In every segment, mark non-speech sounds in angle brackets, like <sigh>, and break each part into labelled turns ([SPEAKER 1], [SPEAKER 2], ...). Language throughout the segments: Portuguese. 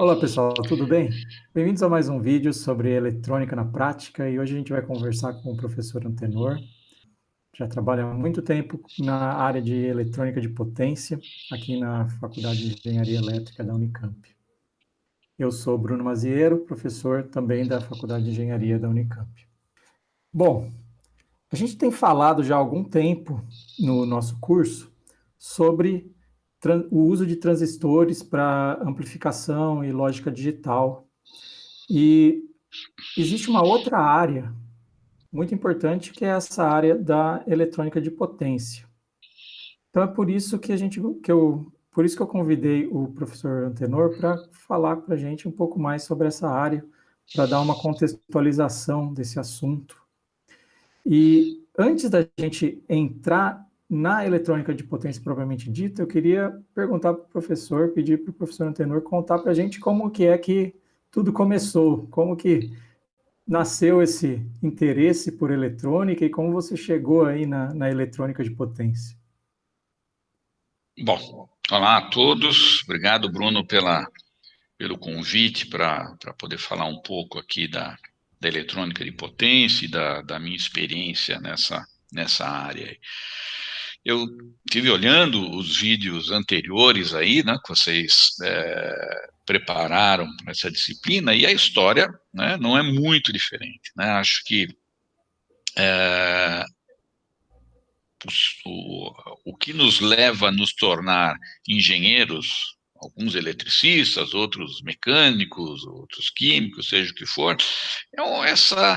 [SPEAKER 1] Olá pessoal, tudo bem? Bem-vindos a mais um vídeo sobre eletrônica na prática e hoje a gente vai conversar com o professor Antenor. Já trabalha há muito tempo na área de eletrônica de potência aqui na Faculdade de Engenharia Elétrica da Unicamp. Eu sou Bruno Maziero, professor também da Faculdade de Engenharia da Unicamp. Bom, a gente tem falado já há algum tempo no nosso curso sobre o uso de transistores para amplificação e lógica digital. E existe uma outra área muito importante, que é essa área da eletrônica de potência. Então é por isso que a gente que eu por isso que eu convidei o professor Antenor para falar para a gente um pouco mais sobre essa área, para dar uma contextualização desse assunto. E antes da gente entrar na eletrônica de potência propriamente dita, eu queria perguntar para o professor, pedir para o professor Antenor contar para a gente como que é que tudo começou, como que nasceu esse interesse por eletrônica e como você chegou aí na, na eletrônica de potência.
[SPEAKER 2] Bom, olá a todos, obrigado Bruno pela, pelo convite para poder falar um pouco aqui da, da eletrônica de potência e da, da minha experiência nessa, nessa área. Eu tive olhando os vídeos anteriores aí, né, que vocês é, prepararam para essa disciplina, e a história né, não é muito diferente. Né? Acho que é, o, o que nos leva a nos tornar engenheiros, alguns eletricistas, outros mecânicos, outros químicos, seja o que for, é essa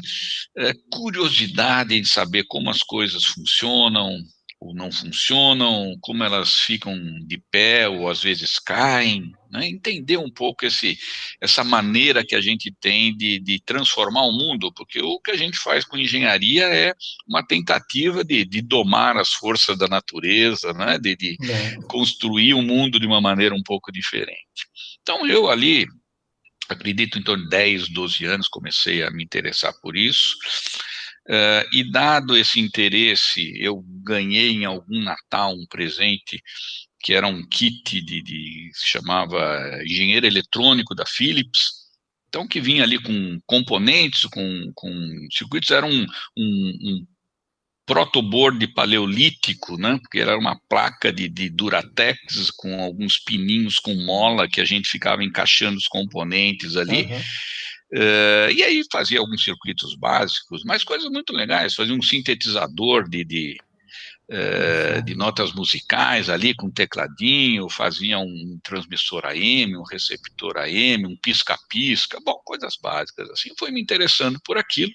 [SPEAKER 2] é, curiosidade de saber como as coisas funcionam, ou não funcionam, como elas ficam de pé ou às vezes caem, né? entender um pouco esse, essa maneira que a gente tem de, de, transformar o mundo, porque o que a gente faz com engenharia é uma tentativa de, de domar as forças da natureza, né? de, de é. construir o um mundo de uma maneira um pouco diferente. Então eu ali, acredito em torno de 10, 12 anos, comecei a me interessar por isso, Uh, e dado esse interesse, eu ganhei em algum Natal um presente que era um kit de, de se chamava engenheiro eletrônico da Philips, então que vinha ali com componentes, com, com circuitos, era um, um, um protoboard paleolítico, né, porque era uma placa de, de Duratex com alguns pininhos com mola que a gente ficava encaixando os componentes ali, uhum. Uh, e aí fazia alguns circuitos básicos, mas coisas muito legais, fazia um sintetizador de, de, uh, de notas musicais ali com tecladinho, fazia um transmissor AM, um receptor AM, um pisca-pisca, bom, coisas básicas assim, foi me interessando por aquilo,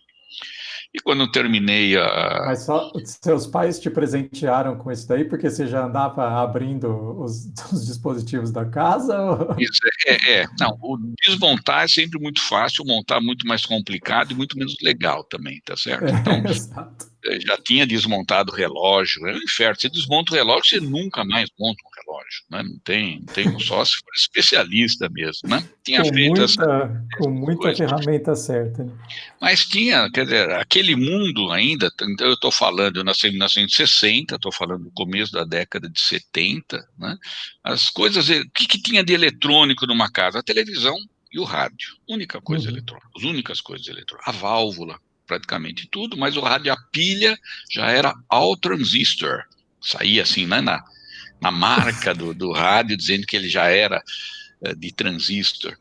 [SPEAKER 2] e quando eu terminei a...
[SPEAKER 1] Mas só seus pais te presentearam com isso daí, porque você já andava abrindo os, <laughs> os dispositivos da casa? Ou...
[SPEAKER 2] Isso, é, é, não, o desmontar é sempre muito fácil, montar muito mais complicado e muito menos legal também, tá certo? Então, é, <laughs> exato. Já tinha desmontado o relógio, é um inferno, você desmonta o relógio, você nunca mais monta um relógio, né? não tem, não tem só se for especialista mesmo, né?
[SPEAKER 1] Tinha com feito muita, essa, com muita coisa. ferramenta certa. Né?
[SPEAKER 2] Mas tinha, quer dizer, aquele mundo ainda, então eu estou falando, eu nasci em 1960, estou falando do começo da década de 70, né? As coisas, o que, que tinha de eletrônico numa casa? A televisão e o rádio, única coisa uhum. eletrônica, as únicas coisas eletrônicas, a válvula, praticamente tudo, mas o rádio, a pilha já era all transistor, saía assim, né, na, na marca do, do rádio, dizendo que ele já era uh, de transistor.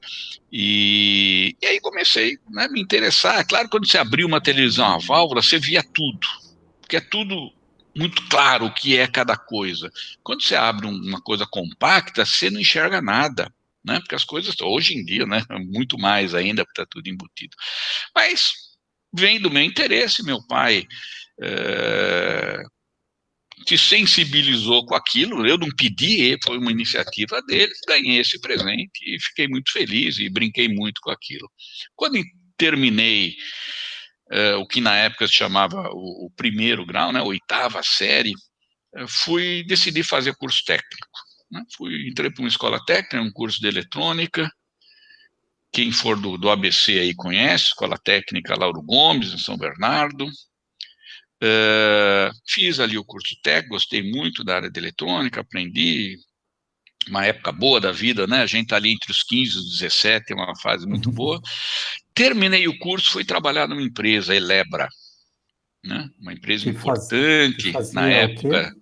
[SPEAKER 2] E, e aí comecei né, a me interessar. Claro, quando você abriu uma televisão a válvula, você via tudo, porque é tudo muito claro o que é cada coisa. Quando você abre uma coisa compacta, você não enxerga nada. Né, porque as coisas, hoje em dia, né, <laughs> muito mais ainda, porque está tudo embutido. Mas vem do meu interesse, meu pai é, se sensibilizou com aquilo, eu não pedi, foi uma iniciativa dele, ganhei esse presente e fiquei muito feliz e brinquei muito com aquilo. Quando terminei é, o que na época se chamava o, o primeiro grau, né, oitava série, é, fui decidir fazer curso técnico. Né, fui, entrei para uma escola técnica, um curso de eletrônica, quem for do, do ABC aí conhece, Escola Técnica Lauro Gomes, em São Bernardo. Uh, fiz ali o curso técnico, gostei muito da área de eletrônica, aprendi, uma época boa da vida, né? A gente está ali entre os 15 e os 17, é uma fase muito boa. Terminei o curso, fui trabalhar numa empresa, Elebra, né? Uma empresa que importante faz, na época.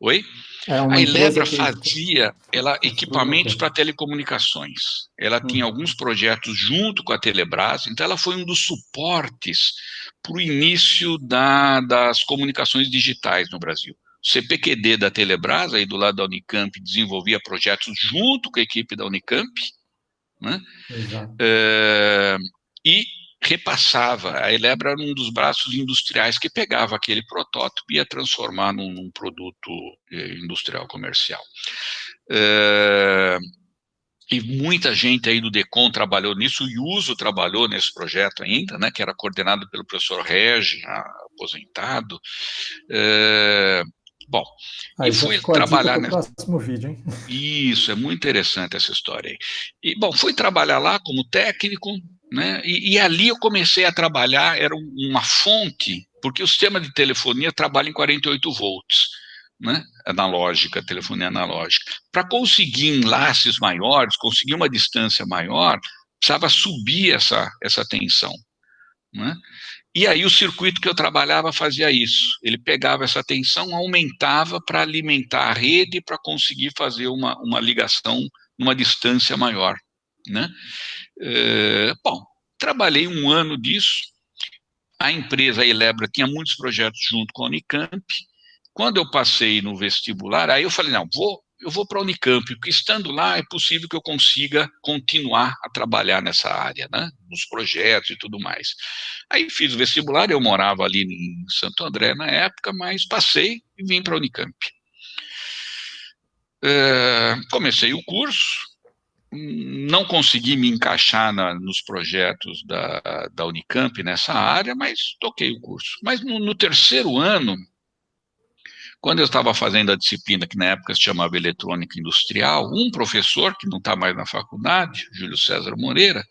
[SPEAKER 2] Oi? É a Elebra fazia ela, equipamentos para telecomunicações. Ela hum. tinha alguns projetos junto com a Telebrás, então ela foi um dos suportes para o início da, das comunicações digitais no Brasil. O CPQD da Telebrás, aí do lado da Unicamp, desenvolvia projetos junto com a equipe da Unicamp, né? É, e repassava. A Elebra era um dos braços industriais que pegava aquele protótipo e ia transformar num, num produto eh, industrial comercial. É, e muita gente aí do DECOM trabalhou nisso, o Iuso trabalhou nesse projeto ainda, né, que era coordenado pelo professor Regi, aposentado. É, bom,
[SPEAKER 1] aí e fui trabalhar nesse próximo vídeo, hein?
[SPEAKER 2] Isso, é muito interessante essa história aí. E, bom, fui trabalhar lá como técnico, né? E, e, ali eu comecei a trabalhar, era uma fonte, porque o sistema de telefonia trabalha em 48 volts, né? analógica, telefonia analógica. Para conseguir enlaces maiores, conseguir uma distância maior, precisava subir essa, essa tensão. Né? E aí o circuito que eu trabalhava fazia isso. Ele pegava essa tensão, aumentava para alimentar a rede para conseguir fazer uma, uma ligação numa distância maior. Né? É, bom, trabalhei um ano disso, a empresa, Elebra, tinha muitos projetos junto com a Unicamp, quando eu passei no vestibular, aí eu falei, não, vou, eu vou para a Unicamp, porque estando lá é possível que eu consiga continuar a trabalhar nessa área, né, nos projetos e tudo mais. Aí fiz o vestibular, eu morava ali em Santo André na época, mas passei e vim para a Unicamp. É, comecei o curso, não consegui me encaixar na, nos projetos da, da Unicamp nessa área, mas toquei o curso. Mas no, no terceiro ano, quando eu estava fazendo a disciplina, que na época se chamava Eletrônica Industrial, um professor, que não está mais na faculdade, Júlio César Moreira,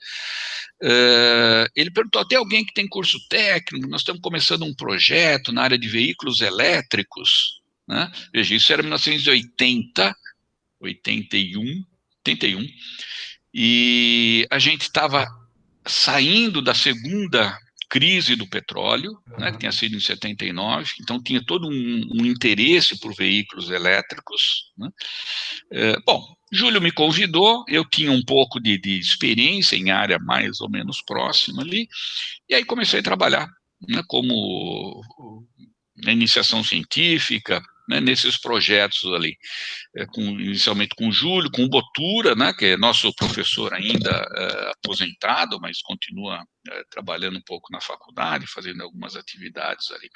[SPEAKER 2] uh, ele perguntou, até alguém que tem curso técnico, nós estamos começando um projeto na área de veículos elétricos, né? Veja, isso era 1980, 81, 81, e a gente estava saindo da segunda crise do petróleo, né, que tinha sido em 79, então tinha todo um, um interesse por veículos elétricos. Né. É, bom, Júlio me convidou, eu tinha um pouco de, de, experiência em área mais ou menos próxima ali, e aí comecei a trabalhar né, como na iniciação científica, né, nesses projetos ali, é, com, inicialmente com o Júlio, com o Botura, né, que é nosso professor ainda é, aposentado, mas continua é, trabalhando um pouco na faculdade, fazendo algumas atividades ali.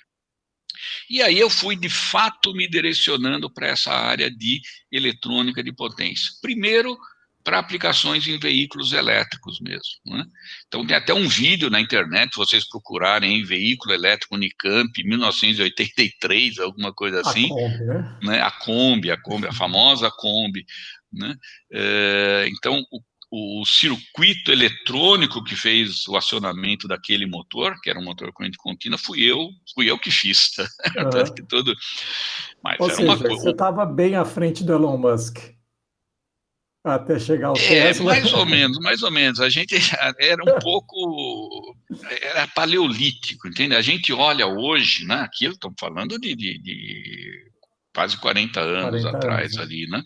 [SPEAKER 2] E aí eu fui, de fato, me direcionando para essa área de eletrônica de potência. Primeiro, para aplicações em veículos elétricos mesmo. Né? Então tem até um vídeo na internet, vocês procurarem em veículo elétrico Unicamp, 1983, alguma coisa assim. A Kombi, né? né? A Kombi, a Kombi, a famosa Kombi. Né? É, então, o, o, circuito eletrônico que fez o acionamento daquele motor, que era um motor corrente contínua, fui eu, fui eu que fiz. <laughs> Uhum. que tudo...
[SPEAKER 1] Mas Ou seja, você estava bem à frente do Elon Musk. Até chegar ao
[SPEAKER 2] é, Tesla. mais ou menos, mais ou menos. A gente <laughs> era um pouco era paleolítico, entende? A gente olha hoje, né? Aquilo estamos falando de, de, de, quase 40 anos 40 atrás anos, né? ali, né?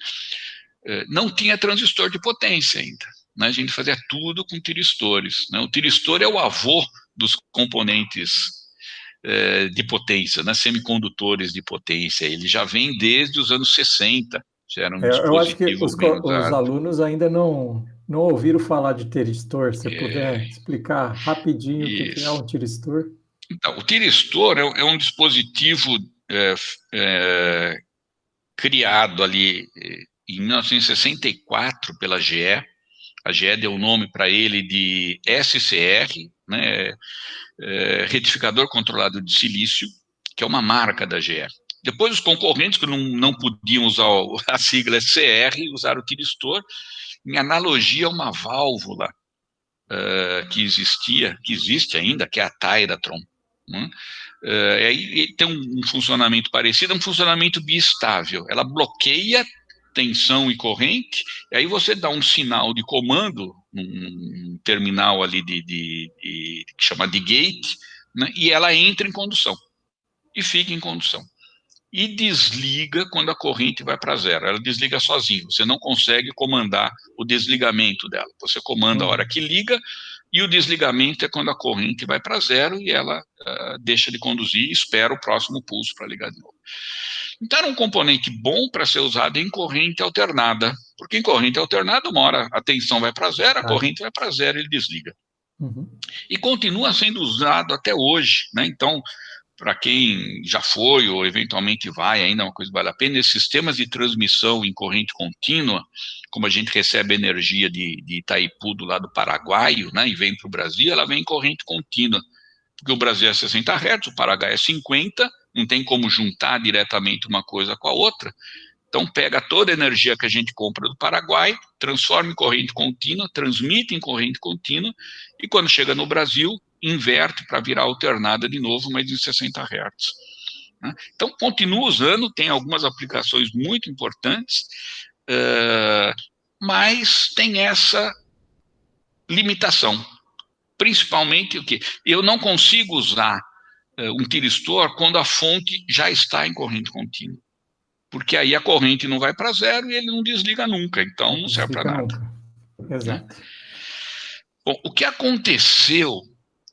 [SPEAKER 2] É, não tinha transistor de potência ainda. Né? A gente fazia tudo com tiristores. Né? O tiristor é o avô dos componentes é, de potência, né? semicondutores de potência. Ele já vem desde os anos 60
[SPEAKER 1] Gera um é, eu acho que os, os, alunos ainda não, não ouviram falar de tiristor. Se é, puder explicar rapidinho isso. o que é um tiristor.
[SPEAKER 2] Então, o tiristor é, é um dispositivo é, é criado ali é, em 1964 pela GE. A GE deu o nome para ele de SCR, né, é, retificador controlado de silício, que é uma marca da GE. Depois os concorrentes, que não, não podiam usar a sigla CR, usaram o tiristor, em analogia a uma válvula uh, que existia, que existe ainda, que é a Tyratron. Né? Uh, aí tem um, um funcionamento parecido, é um funcionamento biestável. Ela bloqueia tensão e corrente, e aí você dá um sinal de comando, um terminal ali de, de, de que chama de gate, né, e ela entra em condução, e fica em condução. E desliga quando a corrente vai para zero, ela desliga sozinha, você não consegue comandar o desligamento dela, você comanda a hora que liga, e o desligamento é quando a corrente vai para zero e ela uh, deixa de conduzir e espera o próximo pulso para ligar de novo. Então era um componente bom para ser usado em corrente alternada, porque em corrente alternada, uma hora a tensão vai para zero, a ah. corrente vai para zero e ele desliga. Uhum. E continua sendo usado até hoje, né? Então, para quem já foi ou eventualmente vai, ainda é uma coisa que vale a pena, esses sistemas de transmissão em corrente contínua, como a gente recebe energia de, de Itaipu do lado paraguaio, né, e vem para o Brasil, ela vem em corrente contínua, porque o Brasil é 60 Hz, o Paraguai é 50, não tem como juntar diretamente uma coisa com a outra, então pega toda a energia que a gente compra do Paraguai, transforma em corrente contínua, transmite em corrente contínua, e quando chega no Brasil, inverte para virar alternada de novo, mas em 60 Hz. Né? Então, continua usando, tem algumas aplicações muito importantes, mas tem essa limitação. Principalmente o que? Eu não consigo usar um tiristor quando a fonte já está em corrente contínua. Porque aí a corrente não vai para zero e ele não desliga nunca, então não serve para nada. Exato. Né? Bom, o que aconteceu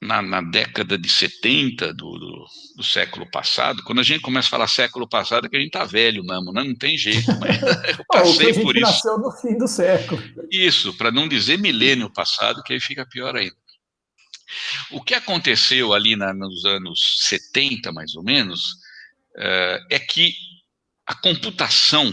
[SPEAKER 2] na, na, década de 70 do, do, do, século passado, quando a gente começa a falar século passado, é que a gente está velho mesmo, né? não tem jeito, mas <laughs> <laughs> eu passei
[SPEAKER 1] por
[SPEAKER 2] isso.
[SPEAKER 1] nasceu no fim do século.
[SPEAKER 2] Isso, para não dizer milênio passado, que aí fica pior ainda. O que aconteceu ali na, nos anos 70, mais ou menos, uh, é que a computação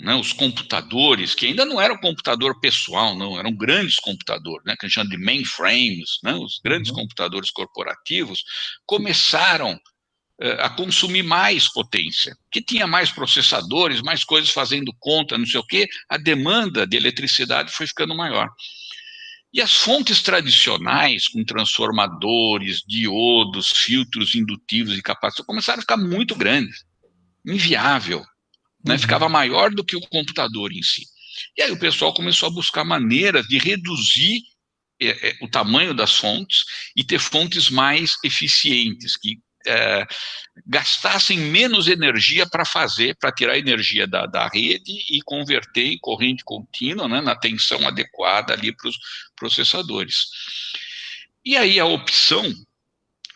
[SPEAKER 2] né, os computadores, que ainda não era um computador pessoal, não, eram grandes computadores, né, que a gente chama de mainframes, né, os grandes uhum. computadores corporativos, começaram uh, a consumir mais potência, que tinha mais processadores, mais coisas fazendo conta, não sei o quê, a demanda de eletricidade foi ficando maior. E as fontes tradicionais, com transformadores, diodos, filtros indutivos e capacitores, começaram a ficar muito grandes, inviável né, uhum. ficava maior do que o computador em si. E aí o pessoal começou a buscar maneiras de reduzir é, é, o tamanho das fontes e ter fontes mais eficientes, que é, gastassem menos energia para fazer, para tirar energia da, da rede e converter em corrente contínua, né, na tensão adequada ali para os processadores. E aí a opção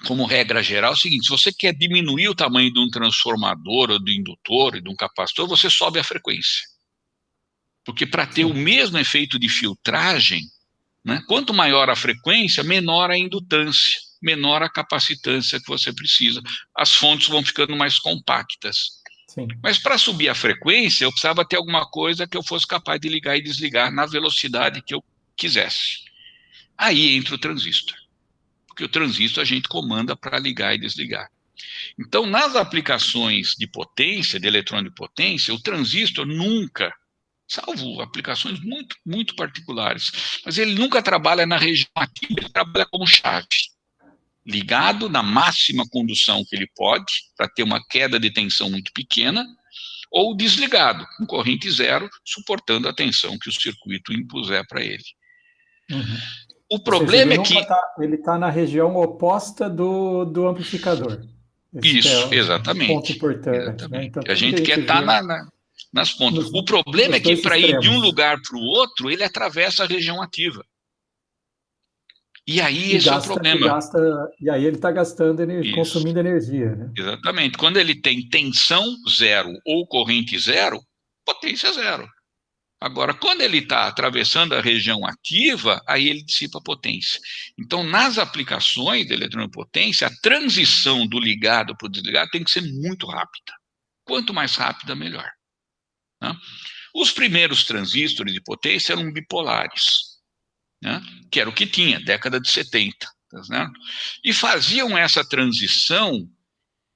[SPEAKER 2] como regra geral, é o seguinte, se você quer diminuir o tamanho de um transformador, ou do indutor, e de um capacitor, você sobe a frequência. Porque para ter o mesmo efeito de filtragem, né, quanto maior a frequência, menor a indutância, menor a capacitância que você precisa. As fontes vão ficando mais compactas. Sim. Mas para subir a frequência, eu precisava ter alguma coisa que eu fosse capaz de ligar e desligar na velocidade que eu quisesse. Aí entra o transistor porque o transistor a gente comanda para ligar e desligar. Então, nas aplicações de potência, de eletrônico de potência, o transistor nunca, salvo aplicações muito, muito particulares, mas ele nunca trabalha na região ativa, ele trabalha como chave. Ligado na máxima condução que ele pode, para ter uma queda de tensão muito pequena, ou desligado, com corrente zero, suportando a tensão que o circuito impuser para ele. Uhum. O problema seja, é que...
[SPEAKER 1] Tá, ele está na região oposta do, do amplificador.
[SPEAKER 2] Esse Isso, é exatamente. Um ponto importante. Né? Exatamente. Né? Então, a gente quer estar tá na, na, nas pontas. Nos, o problema é que para ir de um lugar para o outro, ele atravessa a região ativa. E aí e esse gasta, é o problema.
[SPEAKER 1] E, gasta, e aí ele está gastando, energia, consumindo energia. Né?
[SPEAKER 2] Exatamente. Quando ele tem tensão zero ou corrente zero, potência zero. Agora, quando ele está atravessando a região ativa, aí ele dissipa potência. Então, nas aplicações de eletroneopotência, a transição do ligado para o desligado tem que ser muito rápida. Quanto mais rápida, melhor. Né? Os primeiros transistores de potência eram bipolares, né? que era o que tinha, década de 70. Tá e faziam essa transição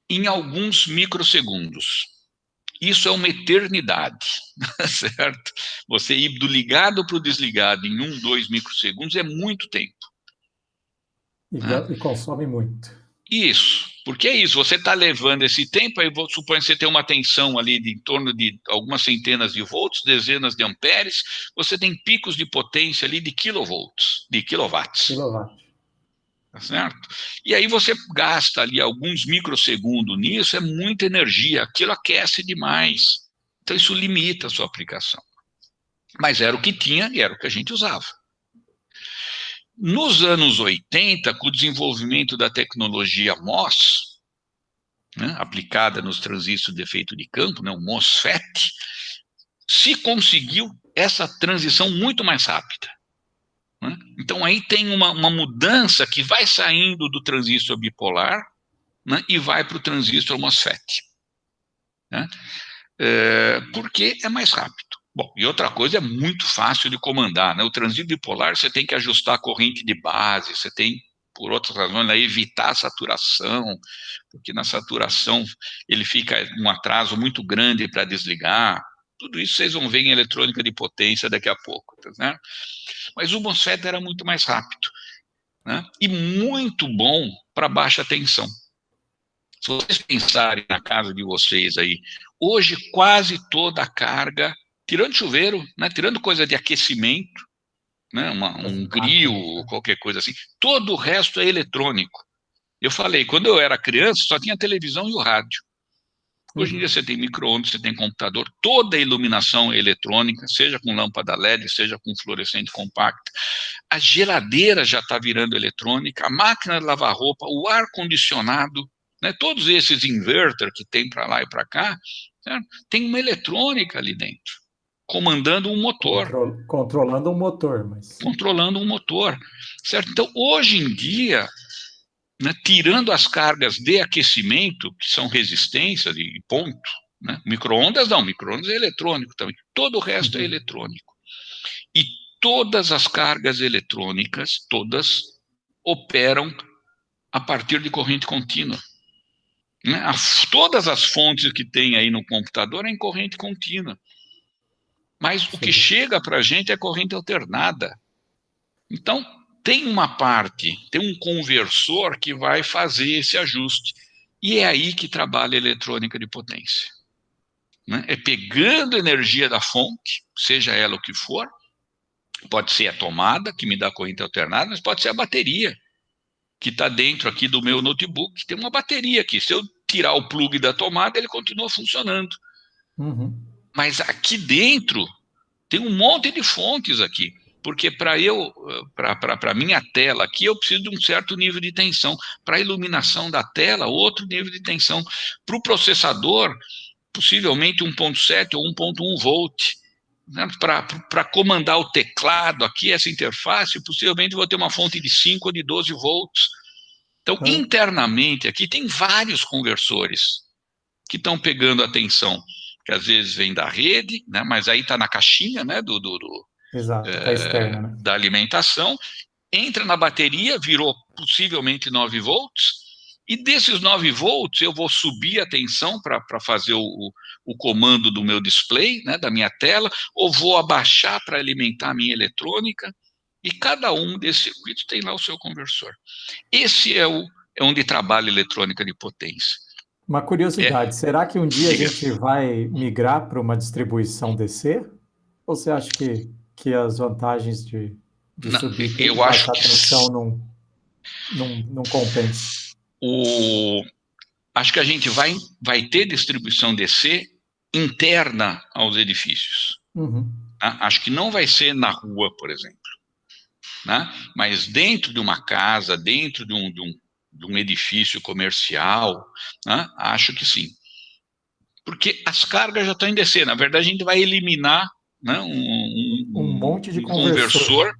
[SPEAKER 2] em alguns microsegundos. Isso é uma eternidade, <laughs> certo? Você ir do ligado para o desligado em um, dois microsegundos é muito tempo.
[SPEAKER 1] E, né? e consome muito.
[SPEAKER 2] Isso, Porque é isso, você está levando esse tempo, aí supor que você tem uma tensão ali de em torno de algumas centenas de volts, dezenas de amperes, você tem picos de potência ali de kilovolts, de quilowatts.
[SPEAKER 1] Kilowatt.
[SPEAKER 2] Tá certo? E aí você gasta ali alguns microsegundos nisso, é muita energia, aquilo aquece demais. Então isso limita a sua aplicação. Mas era o que tinha e era o que a gente usava. Nos anos 80, com o desenvolvimento da tecnologia MOS, né, aplicada nos transistores de efeito de campo, né, o MOSFET, se conseguiu essa transição muito mais rápida. Né? Então aí tem uma, uma, mudança que vai saindo do transistor bipolar né, e vai para o transistor MOSFET. Né? É, porque é mais rápido. Bom, e outra coisa é muito fácil de comandar, né? O transito bipolar você tem que ajustar a corrente de base, você tem, por outras razões, né, evitar a saturação, porque na saturação ele fica um atraso muito grande para desligar. Tudo isso vocês vão ver em eletrônica de potência daqui a pouco, né? Mas o MOSFET era muito mais rápido, né? E muito bom para baixa tensão. Se vocês pensarem na casa de vocês aí, hoje quase toda a carga tirando chuveiro, né, tirando coisa de aquecimento, né, uma, um grill, qualquer coisa assim, todo o resto é eletrônico. Eu falei, quando eu era criança, só tinha televisão e o rádio. Hoje em dia você tem micro-ondas, você tem computador, toda a iluminação eletrônica, seja com lâmpada LED, seja com fluorescente compacto. A geladeira já está virando eletrônica, a máquina de lavar roupa, o ar-condicionado, né, todos esses inverter que tem para lá e para cá, certo? tem uma eletrônica ali dentro comandando um motor.
[SPEAKER 1] Contro controlando um motor, mas...
[SPEAKER 2] Controlando um motor, certo? Então, hoje em dia, né, tirando as cargas de aquecimento, que são resistência e ponto, né? micro-ondas não, micro-ondas é eletrônico também, todo o resto é uhum. é eletrônico. E todas as cargas eletrônicas, todas, operam a partir de corrente contínua. Né? As, todas as fontes que tem aí no computador é em corrente contínua. Mas o que chega para a gente é corrente alternada. Então, tem uma parte, tem um conversor que vai fazer esse ajuste. E é aí que trabalha a eletrônica de potência. Né? É pegando energia da fonte, seja ela o que for, pode ser a tomada, que me dá corrente alternada, mas pode ser a bateria, que está dentro aqui do meu notebook. Tem uma bateria aqui. Se eu tirar o plug da tomada, ele continua funcionando. Uhum. Mas aqui dentro tem um monte de fontes aqui, porque para eu, para a minha tela aqui, eu preciso de um certo nível de tensão. Para a iluminação da tela, outro nível de tensão. Para o processador, possivelmente 1.7 ou 1.1 volt. Né? Para comandar o teclado aqui, essa interface, possivelmente vou ter uma fonte de 5 ou de 12 volts. Então, hum. internamente aqui tem vários conversores que estão pegando a tensão que às vezes vem da rede, né, mas aí está na caixinha né, do, do, do
[SPEAKER 1] Exato, é, externa, né?
[SPEAKER 2] da alimentação, entra na bateria, virou possivelmente 9 volts, e desses 9 volts eu vou subir a tensão para fazer o, o, o, comando do meu display, né, da minha tela, ou vou abaixar para alimentar a minha eletrônica, e cada um desses circuitos tem lá o seu conversor. Esse é, o, é onde trabalha a eletrônica de potência.
[SPEAKER 1] Uma curiosidade, é. será que um dia a gente vai migrar para uma distribuição DC? Ou você acha que, que as vantagens de, de não, subir
[SPEAKER 2] eu acho
[SPEAKER 1] a que... não, não, não compensa?
[SPEAKER 2] O... Acho que a gente vai, vai ter distribuição DC interna aos edifícios. Uhum. Tá? Acho que não vai ser na rua, por exemplo. Né? Mas dentro de uma casa, dentro de um, de um de um edifício comercial? Né? Acho que sim. Porque as cargas já estão em descer. Na verdade, a gente vai eliminar né, um,
[SPEAKER 1] monte de
[SPEAKER 2] um conversor,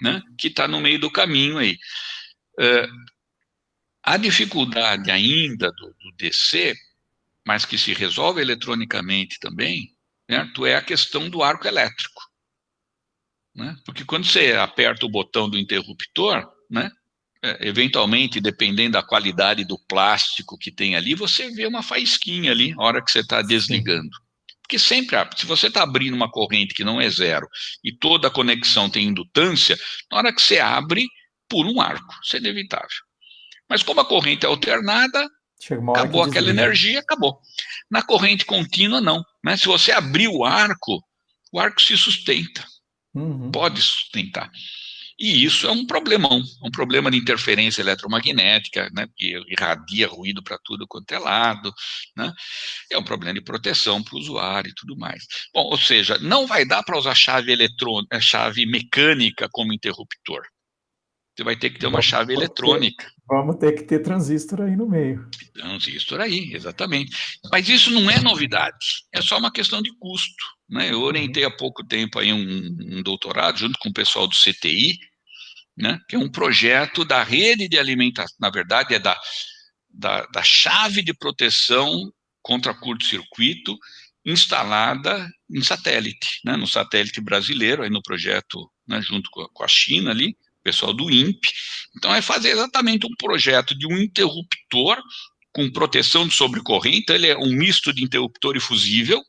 [SPEAKER 2] né, que está no meio do caminho aí. É, a dificuldade ainda do, do DC, mas que se resolve eletronicamente também, certo? é a questão do arco elétrico. Né? Porque quando você aperta o botão do interruptor, né, é, eventualmente, dependendo da qualidade do plástico que tem ali, você vê uma faísquinha ali, na hora que você está desligando. Porque sempre, se você está abrindo uma corrente que não é zero, e toda a conexão tem indutância, na hora que você abre, por um arco, isso é inevitável. Mas como a corrente é alternada, acabou aquela energia, acabou. Na corrente contínua, não. Né? Se você abrir o arco, o arco se sustenta, uhum. pode sustentar. E isso é um problemão, um problema de interferência eletromagnética, né, que irradia ruído para tudo quanto é lado, né, é um problema de proteção para o usuário e tudo mais. Bom, ou seja, não vai dar para usar chave eletrônica, chave mecânica como interruptor. Você vai ter que ter uma chave eletrônica.
[SPEAKER 1] Vamos ter que ter transistor aí no meio.
[SPEAKER 2] Transistor aí, exatamente. Mas isso não é novidade, é só uma questão de custo. Né? Eu orientei há pouco tempo aí um, um doutorado, junto com o pessoal do CTI, né? que é um projeto da rede de alimentação, na verdade é da, da, da chave de proteção contra curto-circuito instalada em satélite, né? no satélite brasileiro, aí no projeto né, junto com a, com a China ali, pessoal do INPE. Então, é fazer exatamente um projeto de um interruptor com proteção de sobrecorrente, então ele é um misto de interruptor e fusível,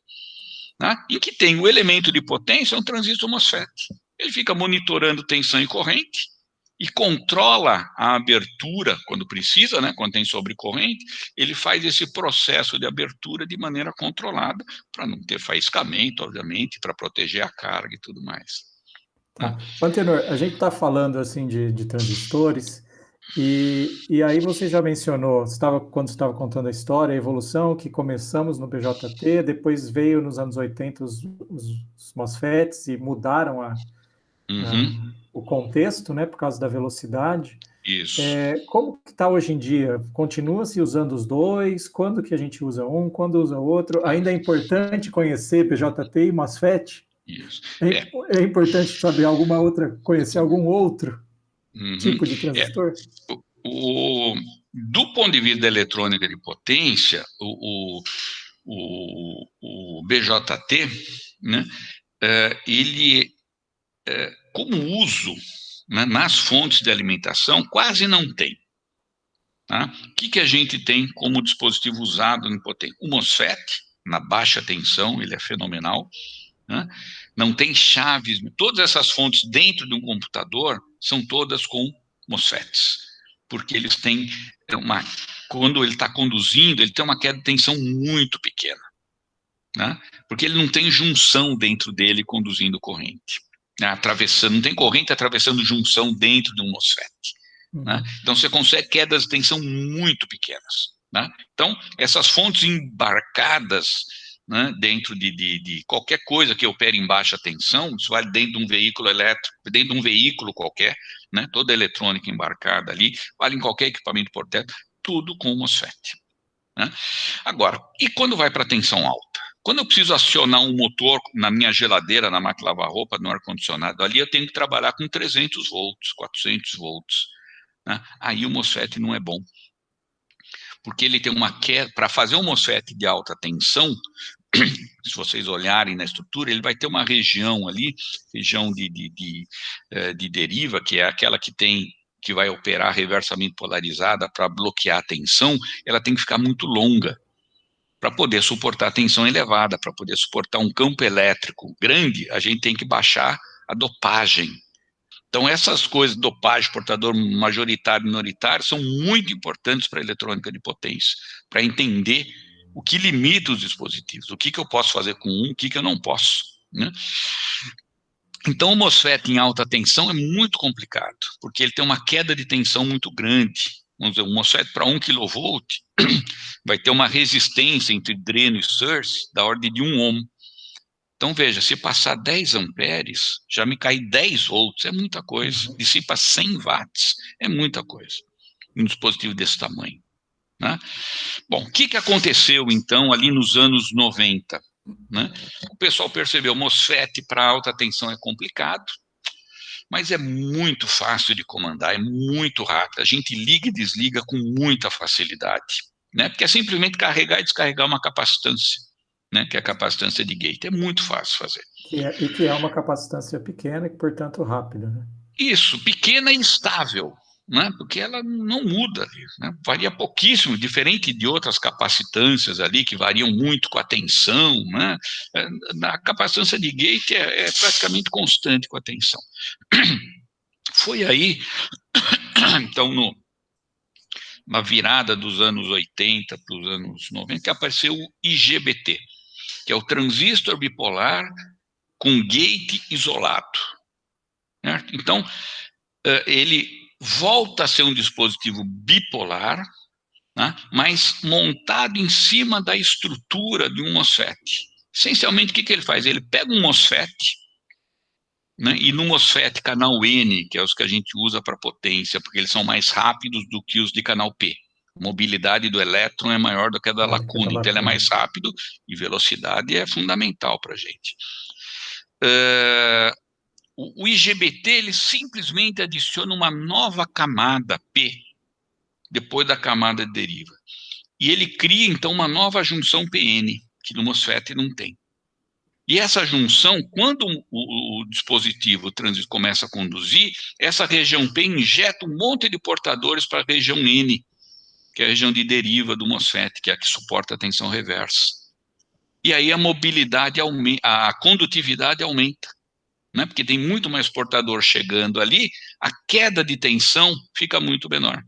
[SPEAKER 2] né, em que tem o elemento de potência, um transistor MOSFET. Ele fica monitorando tensão e corrente, e controla a abertura quando precisa, né, quando tem sobrecorrente, ele faz esse processo de abertura de maneira controlada, para não ter faiscamento, obviamente, para proteger a carga e tudo mais.
[SPEAKER 1] Tá. Antenor, a gente está falando assim de, de transistores, e, e aí você já mencionou, estava, quando estava contando a história, a evolução, que começamos no BJT, depois veio nos anos 80 os, os, os MOSFETs e mudaram a, uhum. a, o contexto, né, por causa da velocidade.
[SPEAKER 2] Isso.
[SPEAKER 1] É, como que está hoje em dia? Continua-se usando os dois? Quando que a gente usa um? Quando usa o outro? Ainda é importante conhecer BJT e MOSFET?
[SPEAKER 2] Isso.
[SPEAKER 1] É, é. é importante saber alguma outra, conhecer algum outro uhum. tipo de transistor?
[SPEAKER 2] É. O, o, do ponto de vista da eletrônica de potência, o, o, o BJT, né, é, ele, é, como uso né, nas fontes de alimentação, quase não tem. Tá? O que, que a gente tem como dispositivo usado em potência? O MOSFET, na baixa tensão, ele é fenomenal. Né? Não tem chaves, todas essas fontes dentro de um computador são todas com MOSFETs, porque eles têm uma, quando ele está conduzindo, ele tem uma queda de tensão muito pequena, né? porque ele não tem junção dentro dele conduzindo corrente, né? atravessando, não tem corrente atravessando junção dentro de um MOSFET. Né? Uhum. Então você consegue quedas de tensão muito pequenas. Né? Então, essas fontes embarcadas né, dentro de, de, de, qualquer coisa que opere em baixa tensão, isso vale dentro de um veículo elétrico, dentro de um veículo qualquer, né, toda a eletrônica embarcada ali, vale em qualquer equipamento portátil, tudo com MOSFET. Né? Agora, e quando vai para tensão alta? Quando eu preciso acionar um motor na minha geladeira, na máquina lavar roupa, no ar-condicionado, ali eu tenho que trabalhar com 300 volts, 400 volts. Né? Aí o MOSFET não é bom porque ele tem uma queda, para fazer um MOSFET de alta tensão, se vocês olharem na estrutura, ele vai ter uma região ali, região de, de, de, eh, de deriva, que é aquela que tem que vai operar reversamento polarizada para bloquear a tensão, ela tem que ficar muito longa para poder suportar a tensão elevada, para poder suportar um campo elétrico grande, a gente tem que baixar a dopagem. Então essas coisas, dopagem, portador majoritário, minoritário, são muito importantes para a eletrônica de potência, para entender o que limita os dispositivos, o que, que eu posso fazer com um, o que, que eu não posso. Né? Então, o MOSFET em alta tensão é muito complicado, porque ele tem uma queda de tensão muito grande. Vamos dizer, o MOSFET para 1 kV <clears throat> vai ter uma resistência entre dreno e source da ordem de 1 ohm. Então, veja, se passar 10 amperes, já me cai 10 volts, é muita coisa. Uhum. Dissipa 100 watts, é muita coisa. Um dispositivo desse tamanho. Né? Bom, o que, que aconteceu, então, ali nos anos 90? Né? O pessoal percebeu, MOSFET para alta tensão é complicado, mas é muito fácil de comandar, é muito rápido. A gente liga e desliga com muita facilidade, né? porque é simplesmente carregar e descarregar uma capacitância, né? que é a capacitância de gate. É muito fácil fazer.
[SPEAKER 1] Que é, e que é uma capacitância pequena e, portanto, rápida. Né?
[SPEAKER 2] Isso, pequena e estável né, porque ela não muda, né, varia pouquíssimo, diferente de outras capacitâncias ali, que variam muito com a tensão, né, é, a capacitância de gate é, é praticamente constante com a tensão. <clears throat> Foi aí, <clears throat> então, no, na virada dos anos 80 para os anos 90, que apareceu o IGBT, que é o transistor bipolar com gate isolado. Então, eh, ele volta a ser um dispositivo bipolar, né, mas montado em cima da estrutura de um MOSFET. Essencialmente, o que, que ele faz? Ele pega um MOSFET, né, e no MOSFET canal N, que é os que a gente usa para potência, porque eles são mais rápidos do que os de canal P. A mobilidade do elétron é maior do que a da lacuna, então ele é mais rápido e velocidade é fundamental para a gente. Uh, o, IGBT, ele simplesmente adiciona uma nova camada P, depois da camada de deriva. E ele cria, então, uma nova junção PN, que no MOSFET não tem. E essa junção, quando o, o, o dispositivo o transistor começa a conduzir, essa região P injeta um monte de portadores para a região N, que é a região de deriva do MOSFET, que é a que suporta a tensão reversa. E aí a mobilidade a condutividade aumenta né? porque tem muito mais portador chegando ali, a queda de tensão fica muito menor.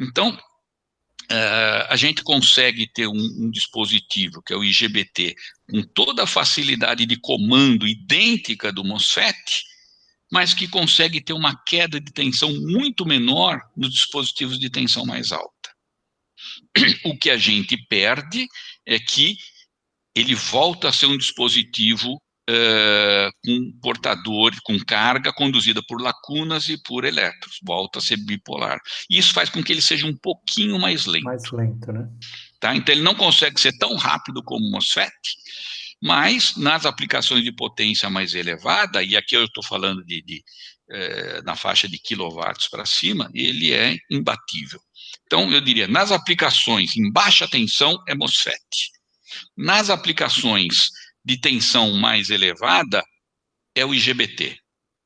[SPEAKER 2] Então, uh, a gente consegue ter um, um, dispositivo, que é o IGBT, com toda a facilidade de comando idêntica do MOSFET, mas que consegue ter uma queda de tensão muito menor nos dispositivos de tensão mais alta. O que a gente perde é que ele volta a ser um dispositivo uh, com portador, com carga conduzida por lacunas e por elétrons, volta a ser bipolar. E isso faz com que ele seja um pouquinho mais lento.
[SPEAKER 1] Mais lento, né?
[SPEAKER 2] Tá? Então ele não consegue ser tão rápido como o MOSFET, mas nas aplicações de potência mais elevada, e aqui eu estou falando de, de eh, na faixa de quilowatts para cima, ele é imbatível. Então, eu diria, nas aplicações em baixa tensão, é MOSFET. Nas aplicações de tensão mais elevada é o IGBT.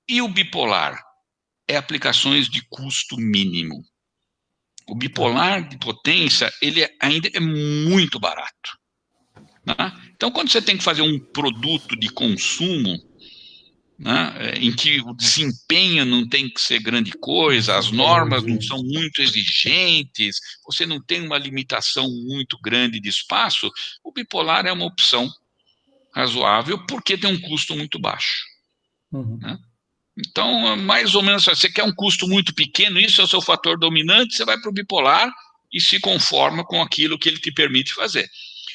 [SPEAKER 2] E o bipolar é aplicações de custo mínimo. O bipolar de potência, ele é, ainda é muito barato. Né? Então, quando você tem que fazer um produto de consumo, né, em que o desempenho não tem que ser grande coisa, as normas não são muito exigentes, você não tem uma limitação muito grande de espaço, o bipolar é uma opção razoável, porque tem um custo muito baixo. Uhum. Né? Então, mais ou menos, você quer um custo muito pequeno, isso é o seu fator dominante, você vai para o bipolar e se conforma com aquilo que ele te permite fazer.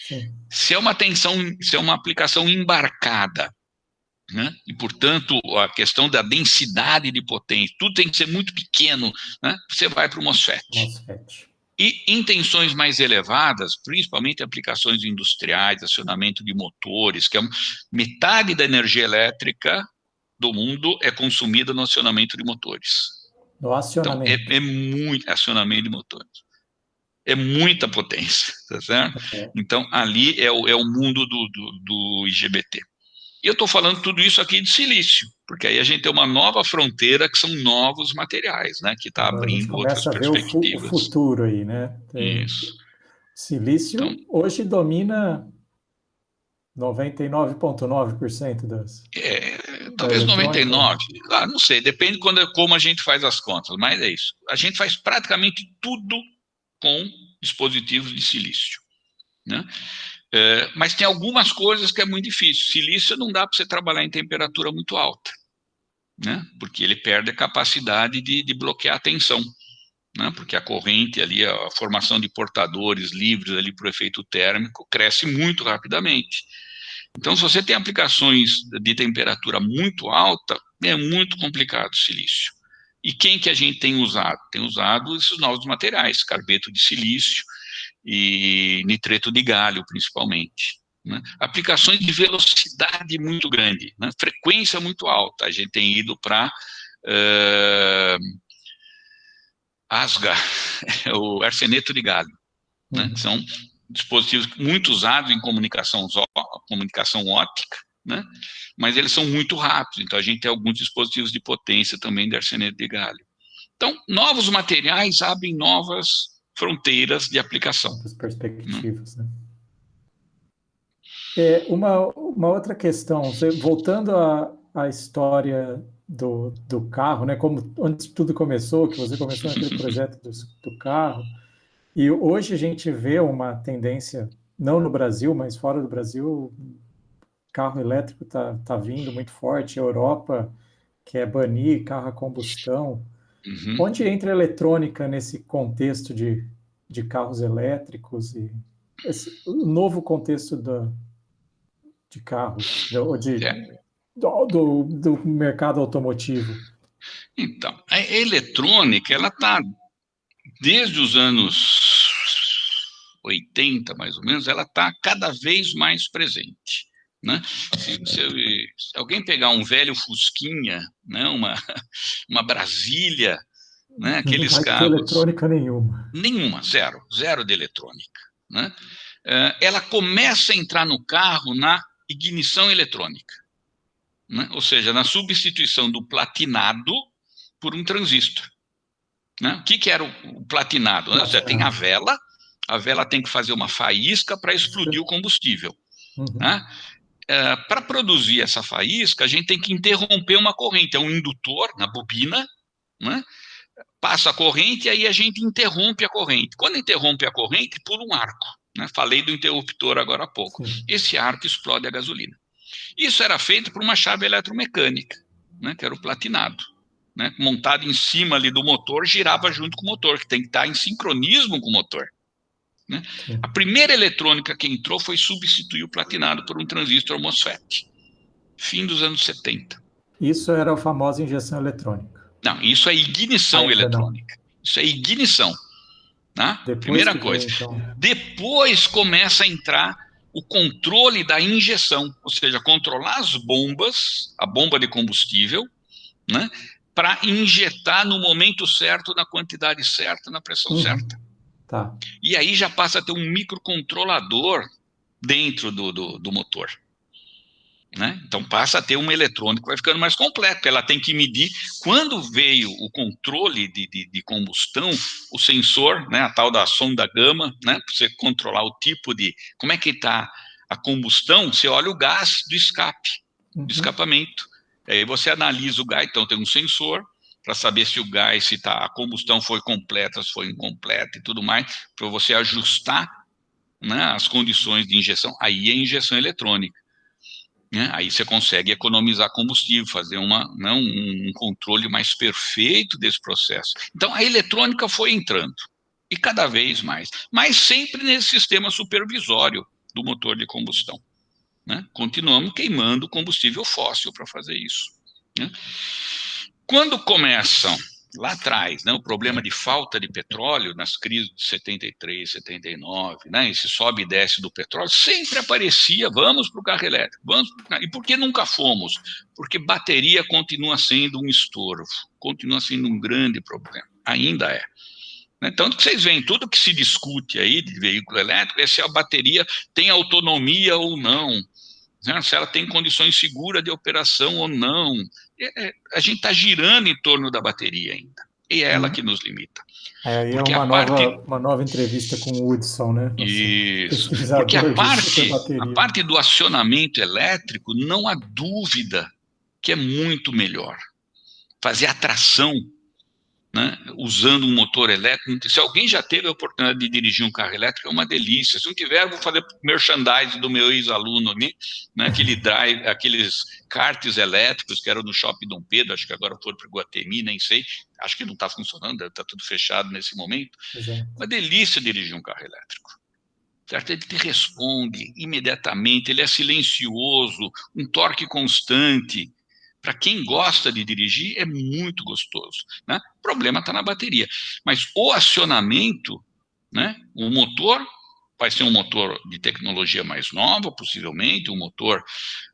[SPEAKER 2] Sim. Se é uma tensão, se é uma aplicação embarcada, né? e, portanto, a questão da densidade de potência, tudo tem que ser muito pequeno, né? você vai para o MOSFET. MOSFET. E em tensões mais elevadas, principalmente aplicações industriais, acionamento de motores, que é metade da energia elétrica do mundo é consumida no acionamento de motores.
[SPEAKER 1] No acionamento.
[SPEAKER 2] Então, é, é muito acionamento de motores. É muita potência, <laughs> tá certo? Okay. Então, ali é o, é o mundo do, do, do IGBT. E eu estou falando tudo isso aqui de silício, porque aí a gente tem uma nova fronteira que são novos materiais, né? Que está abrindo outras perspectivas.
[SPEAKER 1] o futuro aí, né?
[SPEAKER 2] Tem isso.
[SPEAKER 1] Silício então, hoje domina 99,9% das.
[SPEAKER 2] É, talvez 99%, ah, não sei, depende quando, como a gente faz as contas, mas é isso. A gente faz praticamente tudo com dispositivos de silício. Né? É, mas tem algumas coisas que é muito difícil. Silício não dá para você trabalhar em temperatura muito alta, né? porque ele perde a capacidade de, de bloquear a tensão. Né? Porque a corrente ali, a formação de portadores livres ali para o efeito térmico cresce muito rapidamente. Então, se você tem aplicações de temperatura muito alta, é muito complicado o silício. E quem que a gente tem usado? Tem usado esses novos materiais, carbeto de silício, e nitreto de galho, principalmente. Né? Aplicações de velocidade muito grande, né? frequência muito alta. A gente tem ido para uh, ASGA, <laughs> o arseneto de galho. Né? Uhum. São dispositivos muito usados em comunicação, comunicação óptica, né? mas eles são muito rápidos, então a gente tem alguns dispositivos de potência também de arseneto de galho. Então, novos materiais abrem novas fronteiras de aplicação.
[SPEAKER 1] As perspectivas, né? É, uma, uma outra questão, voltando à, à história do, do carro, né? Como onde tudo começou, que você começou naquele <laughs> projeto do, do carro. E hoje a gente vê uma tendência, não no Brasil, mas fora do Brasil, carro elétrico está tá vindo muito forte. Europa quer banir carro a combustão. Uhum. Onde entra a eletrônica nesse contexto de, de carros elétricos e esse, o novo contexto da, de carros, de, de é. do, do, do mercado automotivo?
[SPEAKER 2] Então, a eletrônica, ela está desde os anos 80, mais ou menos, ela está cada vez mais presente. Né? Se, se, se, alguém pegar um velho Fusquinha, né? uma, <laughs> uma Brasília, né? aqueles não carros...
[SPEAKER 1] eletrônica nenhuma.
[SPEAKER 2] Nenhuma, zero, zero de eletrônica. Né? Eh, ela começa a entrar no carro na ignição eletrônica, né? ou seja, na substituição do platinado por um transistor. Né? O que, que era o platinado? Né? Você tem a vela, a vela tem que fazer uma faísca para explodir o combustível. Uhum. Né? É, para produzir essa faísca, a gente tem que interromper uma corrente, é um indutor na bobina, né? passa a corrente e aí a gente interrompe a corrente. Quando interrompe a corrente, pula um arco. Né? Falei do interruptor agora há pouco. Sim. Esse arco explode a gasolina. Isso era feito por uma chave eletromecânica, né? que era o platinado né, montado em cima ali do motor, girava junto com o motor, que tem que estar em sincronismo com o motor. Né? A primeira eletrônica que entrou foi substituir o platinado por um transistor MOSFET. Fim dos anos 70.
[SPEAKER 1] Isso era a famosa injeção eletrônica.
[SPEAKER 2] Não, isso é ignição ah, eletrônica. Não. Isso é ignição. Né? Primeira coisa. Vem, então. Depois começa a entrar o controle da injeção, ou seja, controlar as bombas, a bomba de combustível, né? para injetar no momento certo, na quantidade certa, na pressão uhum. certa.
[SPEAKER 1] Tá.
[SPEAKER 2] E aí já passa a ter um microcontrolador dentro do, do, do motor. Né? Então passa a ter uma eletrônica, vai ficando mais completo. Ela tem que medir quando veio o controle de, de, de combustão, o sensor, né, a tal da sonda gama, né, para você controlar o tipo de como é que está a combustão. Você olha o gás do escape, uhum. do escapamento. Aí você analisa o gás, então tem um sensor para saber se o gás, se tá, a combustão foi completa, se foi incompleta e tudo mais, para você ajustar né, as condições de injeção. Aí é injeção eletrônica. Né? Aí você consegue economizar combustível, fazer uma, né, um, controle mais perfeito desse processo. Então a eletrônica foi entrando, e cada vez mais, mas sempre nesse sistema supervisório do motor de combustão. Né? Continuamos queimando combustível fóssil para fazer isso. Né? Quando começam lá atrás, né, o problema de falta de petróleo nas crises de 73, 79, né, esse sobe e desce do petróleo, sempre aparecia, vamos para o carro elétrico, vamos e por que nunca fomos? Porque bateria continua sendo um estorvo, continua sendo um grande problema, ainda é. Né? Tanto que vocês veem, tudo que se discute aí de veículo elétrico é se a bateria tem autonomia ou não, né? se ela tem condições seguras de operação ou não. É, é a gente está girando em torno da bateria ainda. E é ela uhum. que nos limita.
[SPEAKER 1] É, aí é uma, nova, parte... uma nova entrevista com o Hudson, né?
[SPEAKER 2] Nosso Isso. Porque a parte, a parte do acionamento elétrico, não há dúvida que é muito melhor. Fazer atração né, usando um motor elétrico. Se alguém já teve a oportunidade de dirigir um carro elétrico, é uma delícia. Se não tiver, vou fazer merchandising do meu ex-aluno ali, né, aquele drive, aqueles karts elétricos que eram no Shopping Dom Pedro, acho que agora foram para o Guatemi, nem sei. Acho que não está funcionando, está tudo fechado nesse momento. Exato. Uma delícia dirigir um carro elétrico. Certo? Ele te responde imediatamente, ele é silencioso, um torque constante, para quem gosta de dirigir, é muito gostoso. Né? O problema está na bateria. Mas o acionamento, né, o motor, vai ser um motor de tecnologia mais nova, possivelmente, um motor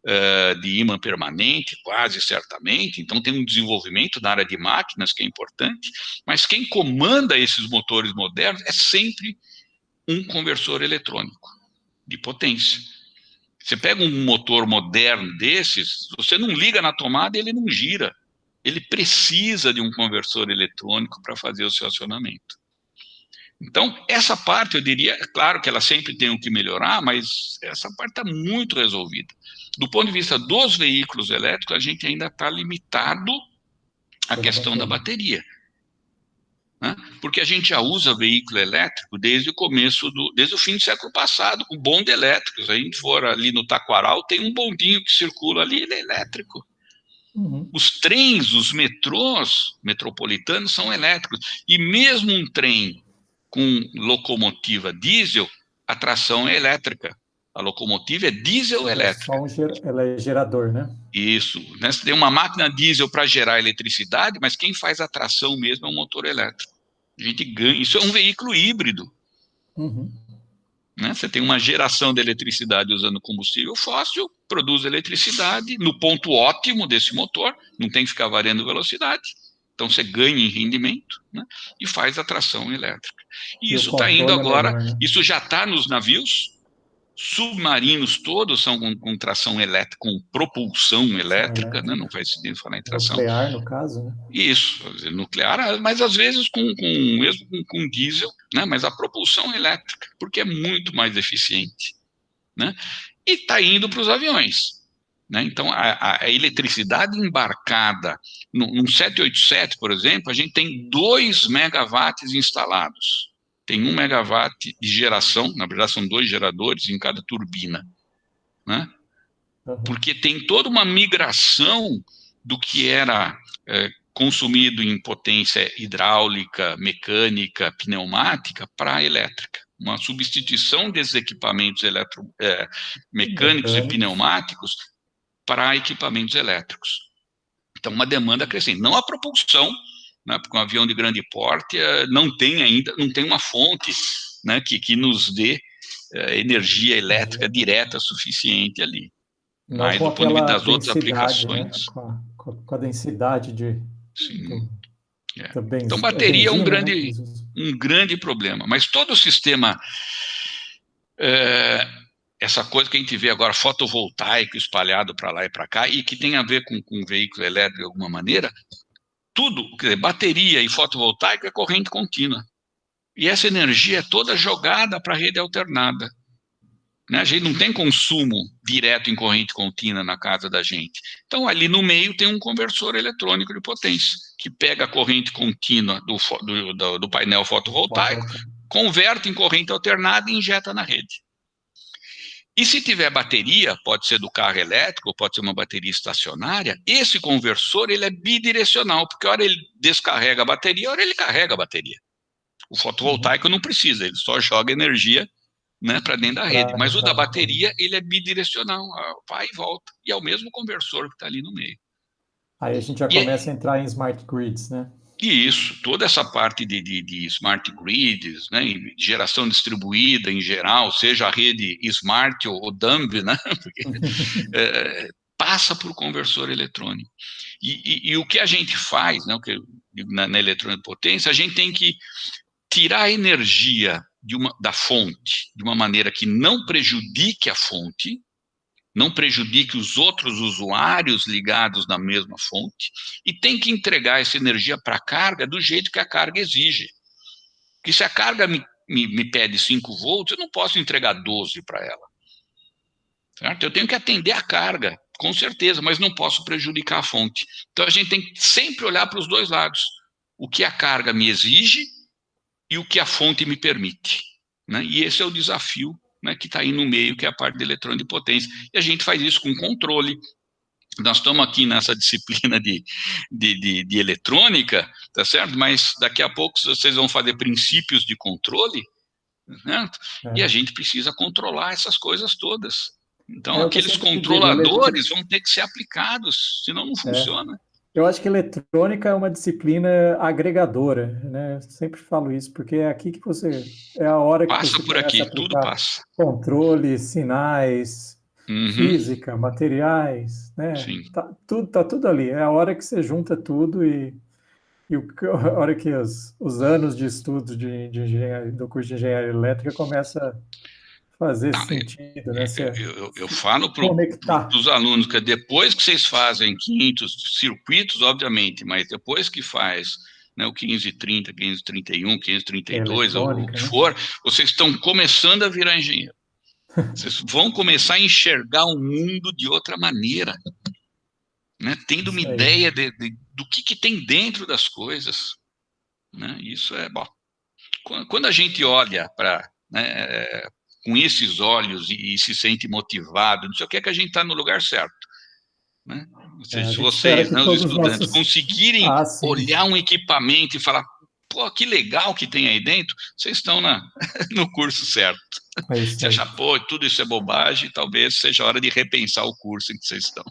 [SPEAKER 2] uh, de imã permanente, quase certamente. Então, tem um desenvolvimento na área de máquinas que é importante. Mas quem comanda esses motores modernos é sempre um conversor eletrônico de potência. Você pega um motor moderno desses, você não liga na tomada e ele não gira. Ele precisa de um conversor eletrônico para fazer o seu acionamento. Então, essa parte, eu diria, é claro que ela sempre tem o que melhorar, mas essa parte está muito resolvida. Do ponto de vista dos veículos elétricos, a gente ainda está limitado a questão da bateria. Né? Porque a gente já usa veículo elétrico desde o começo, do, desde o fim do século passado, com bonde elétrico. Se a gente for ali no Taquaral, tem um bondinho que circula ali, ele é elétrico. Uhum. Os trens, os metrôs metropolitanos são elétricos. E mesmo um trem com locomotiva diesel, a tração é elétrica. A locomotiva é diesel é elétrica.
[SPEAKER 1] Um ger... Ela é gerador, né?
[SPEAKER 2] Isso. Né? Você tem uma máquina diesel para gerar eletricidade, mas quem faz a tração mesmo é um motor elétrico. A gente ganha. Isso é um veículo híbrido. Uhum. Né? Você tem uma geração de eletricidade usando combustível fóssil, produz eletricidade no ponto ótimo desse motor, não tem que ficar variando velocidade. Então você ganha em rendimento né? e faz a tração elétrica. E, e isso está indo agora, é melhor, né? isso já está nos navios, submarinos todos são com, com tração elétrica, com propulsão elétrica, né? não faz sentido falar em tração.
[SPEAKER 1] Nuclear, no caso, né?
[SPEAKER 2] Isso, nuclear, mas às vezes com, com mesmo com, com, diesel, né? mas a propulsão elétrica, porque é muito mais eficiente. Né? E está indo para os aviões. Né? Então, a, a, eletricidade embarcada num 787, por exemplo, a gente tem 2 megawatts instalados tem um megawatt de geração, na verdade são dois geradores em cada turbina, né? Porque tem toda uma migração do que era é, consumido em potência hidráulica, mecânica, pneumática para elétrica. Uma substituição desses equipamentos eletro, é, mecânicos e pneumáticos para equipamentos elétricos. Então, uma demanda crescente. Não a propulsão, né, porque um avião de grande porte eh, não tem ainda, não tem uma fonte né, que, que nos dê eh, energia elétrica direta suficiente ali.
[SPEAKER 1] Não Mas do ponto de vista das outras né, aplicações. Né, com, a, com, a, densidade de.
[SPEAKER 2] Sim. Do, é. então, bateria é um grande, né? um grande problema. Mas todo o sistema. É, essa coisa que a gente vê agora, fotovoltaico espalhado para lá e para cá, e que tem a ver com, com veículo elétrico de alguma maneira, tudo, quer dizer, bateria e fotovoltaico é corrente contínua. E essa energia é toda jogada para a rede alternada. Né? A gente não tem consumo direto em corrente contínua na casa da gente. Então, ali no meio tem um conversor eletrônico de potência, que pega a corrente contínua do, do, do painel fotovoltaico, converte em corrente alternada e injeta na rede. E se tiver bateria, pode ser do carro elétrico, pode ser uma bateria estacionária, esse conversor ele é bidirecional, porque a hora ele descarrega a bateria, a hora ele carrega a bateria. O fotovoltaico não precisa, ele só joga energia né, para dentro da rede. Mas o da bateria, ele é bidirecional, vai e volta. E é o mesmo conversor que está ali no meio.
[SPEAKER 1] Aí a gente já e começa é... a entrar em smart grids, né?
[SPEAKER 2] E isso, toda essa parte de, de, de smart grids, né, geração distribuída em geral, seja a rede smart ou, ou dumb, né, <laughs> porque, é, passa por conversor eletrônico. E, e, e, o que a gente faz, né, o que, na, na eletrônica de potência, a gente tem que tirar a energia uma, da fonte de uma maneira que não prejudique a fonte, não prejudique os outros usuários ligados na mesma fonte, e tem que entregar essa energia para a carga do jeito que a carga exige. Porque se a carga me, me, me pede 5 volts, eu não posso entregar 12 para ela. Certo? Eu tenho que atender a carga, com certeza, mas não posso prejudicar a fonte. Então a gente tem que sempre olhar para os dois lados. O que a carga me exige e o que a fonte me permite. Né? E esse é o desafio né, que está aí no meio, que é a parte de eletrônica de potência. E a gente faz isso com controle. Nós estamos aqui nessa <laughs> disciplina de, de, de, de eletrônica, tá certo? Mas daqui a pouco vocês vão fazer princípios de controle, né? É. E a gente precisa controlar essas coisas todas. Então, é aqueles controladores vão ter que ser aplicados, senão não é. funciona.
[SPEAKER 1] Eu acho que eletrônica é uma disciplina agregadora, né? Eu sempre falo isso, porque é aqui que você é a hora que
[SPEAKER 2] passa
[SPEAKER 1] você
[SPEAKER 2] por aqui, tudo passa.
[SPEAKER 1] Controle, sinais, uhum. física, materiais, né? Sim. Tá tudo, tá tudo ali. É a hora que você junta tudo e, e o, <laughs> a hora que os, os anos de estudo de, de engenharia, do curso de engenharia elétrica começa fazer sentido, né?
[SPEAKER 2] eu, eu, eu, falo para os alunos que depois que vocês fazem 500 circuitos, obviamente, mas depois que faz né, o 1530, 1531, 1532, ou o que né? for, vocês estão começando a virar engenheiro. <laughs> Vocês vão começar a enxergar o mundo de outra maneira. Né, tendo uma ideia de, de, do que, que tem dentro das coisas. Né? Isso é bom. Quando a gente olha para né, é, com esses olhos e, e, se sente motivado, não sei o que é que a gente está no lugar certo. Né? Seja, é, se vocês, né, os estudantes, nossos... conseguirem ah, olhar um equipamento e falar, pô, que legal que tem aí dentro, vocês estão na, <laughs> no curso certo. É Se achar, pô, tudo isso é bobagem, talvez seja hora de repensar o curso em que vocês estão.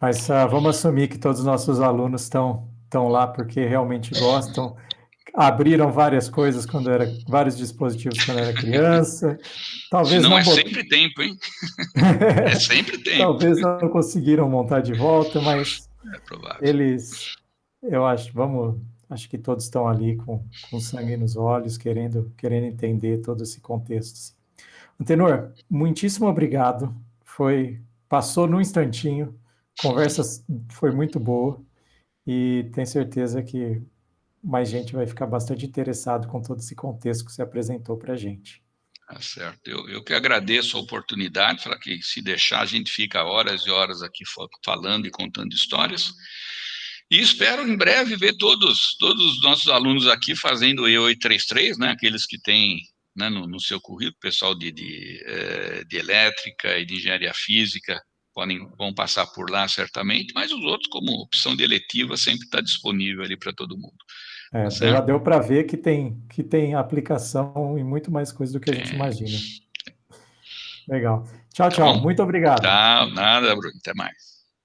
[SPEAKER 1] Mas uh, vamos assumir que todos os nossos alunos estão, estão lá porque realmente gostam, abriram várias coisas quando era, vários dispositivos quando era criança.
[SPEAKER 2] Talvez não, não é bot... sempre tempo, hein? <laughs> é sempre tempo.
[SPEAKER 1] Talvez não conseguiram montar de volta, mas é eles, eu acho, vamos acho que todos estão ali com, com sangue nos olhos, querendo, querendo entender todo esse contexto. Antenor, muitíssimo obrigado. Foi, passou num instantinho, conversa foi muito boa e tenho certeza que mais gente vai ficar bastante interessado com todo esse contexto que você apresentou para a gente.
[SPEAKER 2] Tá certo. Eu, eu que agradeço a oportunidade, para que se deixar a gente fica horas e horas aqui falando e contando histórias. E espero em breve ver todos, todos os nossos alunos aqui fazendo o E833, né, aqueles que têm né, no, no, seu currículo, pessoal de, de, eh, de, elétrica e de engenharia física, podem, vão passar por lá certamente, mas os outros, como opção de eletiva, sempre está disponível ali para todo mundo.
[SPEAKER 1] É, tá já deu para ver que tem, que tem aplicação em muito mais coisa do que a gente imagina. Legal. Tchau, tá tchau. Muito obrigado.
[SPEAKER 2] Tchau, nada, Bruno. Até mais.